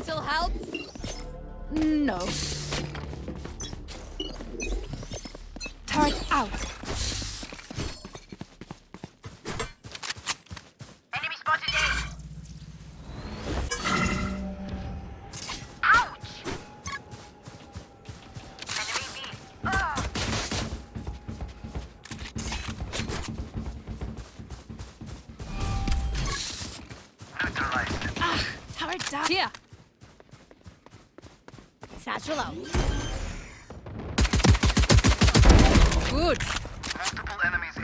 little help? No. Turret out. Enemy spotted A. Ouch! Enemy B. Ugh. Neutralized. Turret down. Here. Satchel out. Good. Multiple enemies A.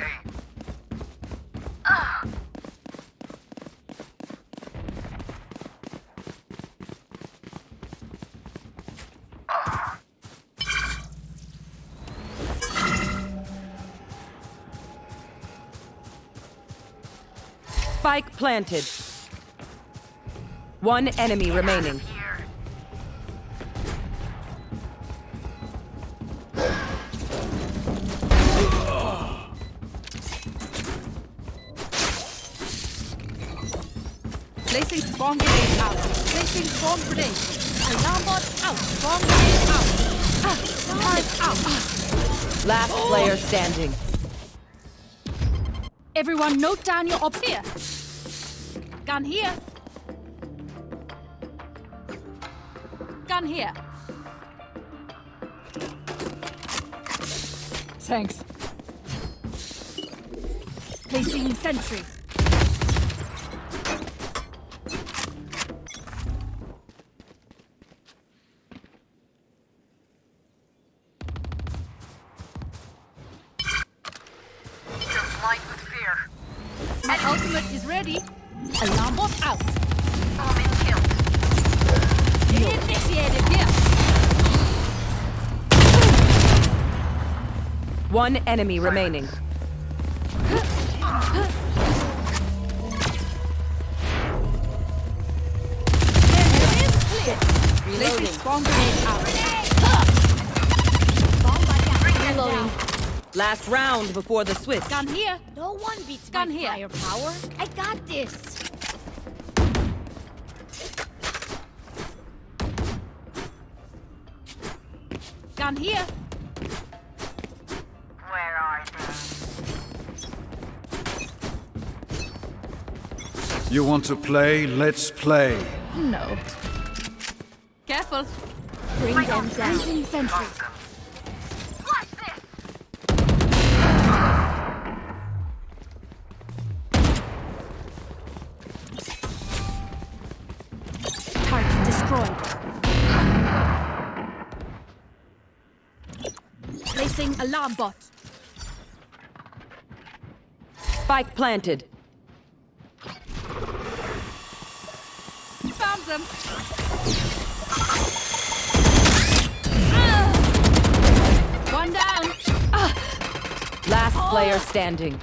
Spike planted. One enemy remaining. Placing bomb grenade out. Placing bomb grenade. Alarm bot out. Bomb grenade out. Ah, out. Last player standing. Everyone note down your op here. Gun here. Gun here. Thanks. Placing sentry. One enemy remaining. Placing bomb grenade out. Reloading. Last round before the switch. Gun here. No one beats Gun my here. firepower. I got this. Gun here. You want to play? Let's play. No. Careful. Bring them down. Placing sentry. Watch this! Target destroyed. Placing alarm bot. Spike planted. Found them. Ah! One down. Last player standing.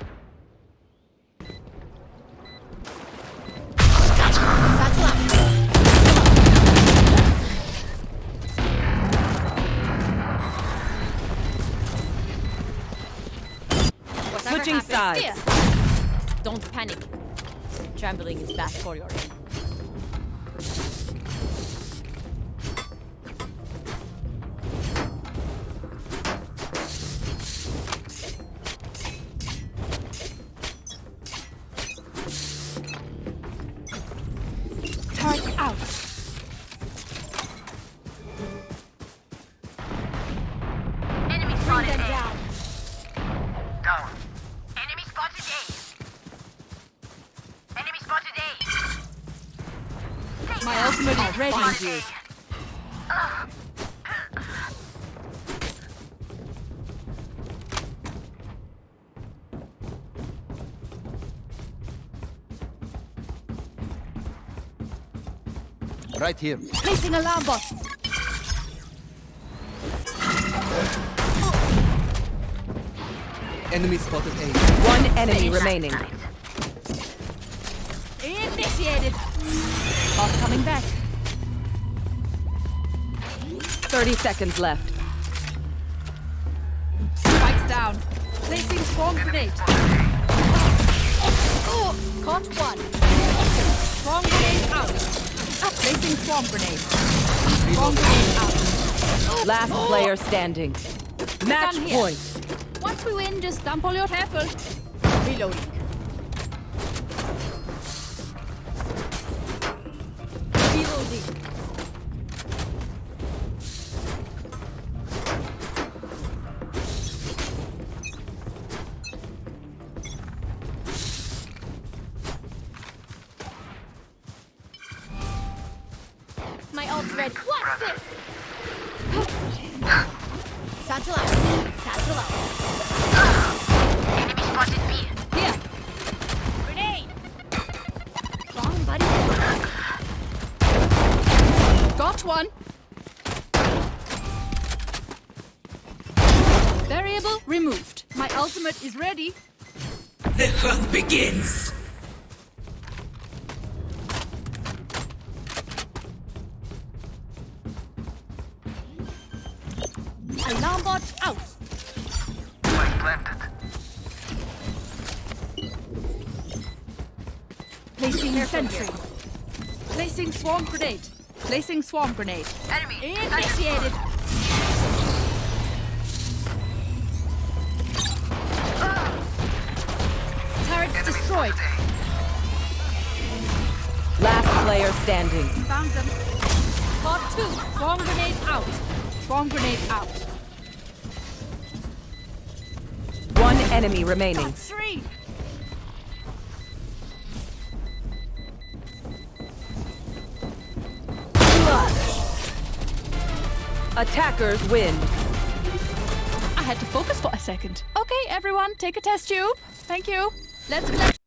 Satchel out. Whatever Switching sides. Don't panic. Trembling is bad for your aim. My ultimate is ready. Spotted A. Right here. Placing alarm bot. Enemy spotted A. One enemy remaining. Initiated. Bot coming back. 30 seconds left. Spikes down. Placing swarm grenade. Oh, caught one. Swarm grenade out. Placing swarm grenade. Swarm grenade out. Last player standing. Match point. Once we win, just dump all your careful. Reloading. Reloading. My ult's ready. Watch this! Variable removed. My ultimate is ready. The hunt begins! Alarm bot out. Spike planted. Placing sentry. Placing swarm grenade. Placing swarm grenade. Enemy. Initiated. Destroyed. Last player standing. Found them. Bot two. Swarm grenade out. Bomb grenade out. One enemy remaining. Three. Attackers win. I had to focus for a second. Okay, everyone, take a test tube. Thank you. Let's play.